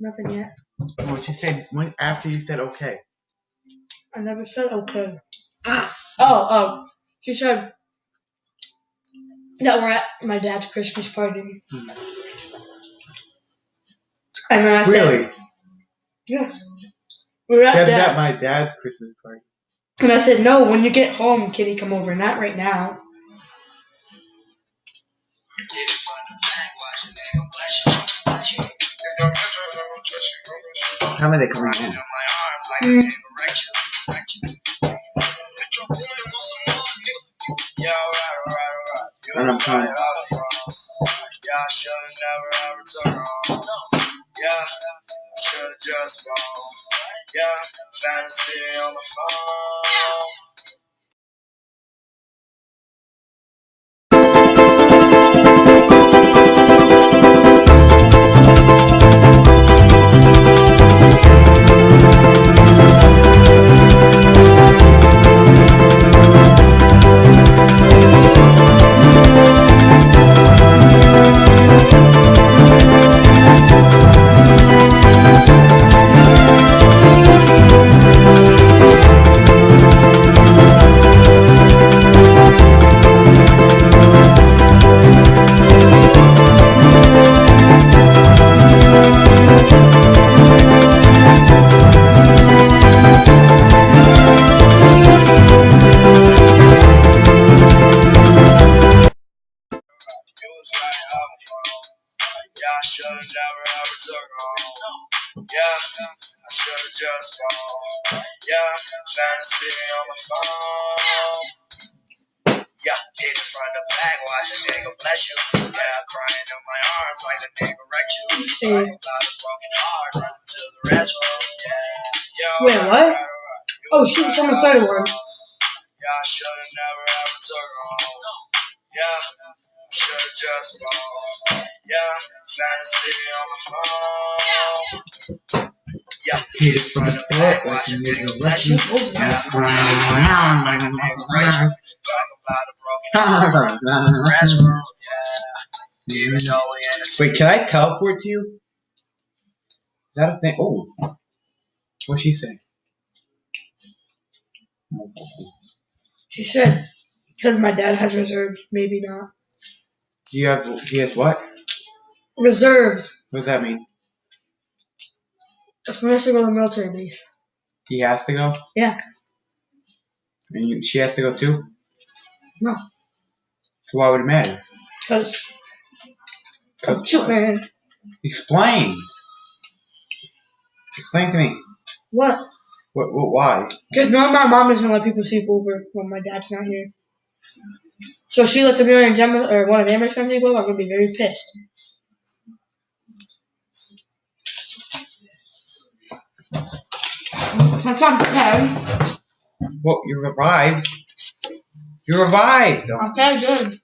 Nothing yet. What you said when after you said okay. I never said okay. Ah, Oh, oh. She said that we're at my dad's Christmas party. Hmm. And then I said, Really? yes. We're at Deb's dad's. at my dad's Christmas party. And I said, no, when you get home, Kitty, come over. Not right now. How many they coming in? Mm. And I'm fine. Yeah, I should've never ever took her home. Yeah, I should've just gone. Yeah, fantasy on the phone. It was right out my phone. Yeah, I should've never ever took home. Yeah, I should've just gone. Yeah, fantasy on my phone. Yeah, hit it from the back, watch a nigga bless you. Yeah, crying in my arms like a nigga wrecked you. Talking about a broken heart, run to the restroom. Yeah, yo. Wait, what? right, right. Oh, shoot, someone started one. Yeah, I should've never ever took home. Yeah, I should've just gone. Yeah, fantasy on my phone. Yeah, hit it from the back, watch a nigga bless you. Yeah, crying in my arms like a nigga wrecked. Talk about a broken the restroom. Yeah, even though we in the Wait, can I teleport to you? Is that a thing? Oh. What'd she say? She said, because my dad has reserves. Maybe not. Do you have he has what? Reserves. What does that mean? We have to go to the military base. He has to go? Yeah. And you, she has to go too? No. So why would it matter? Because. shoot, man. Explain. Explain to me. What? What, what why? Because no, my mom doesn't let people sleep over when my dad's not here. So she lets Amelia and Gemma, or one of Amber's friends sleep over. I'm gonna be very pissed. Since I'm ten. Well, you revived. You revived. Okay, good.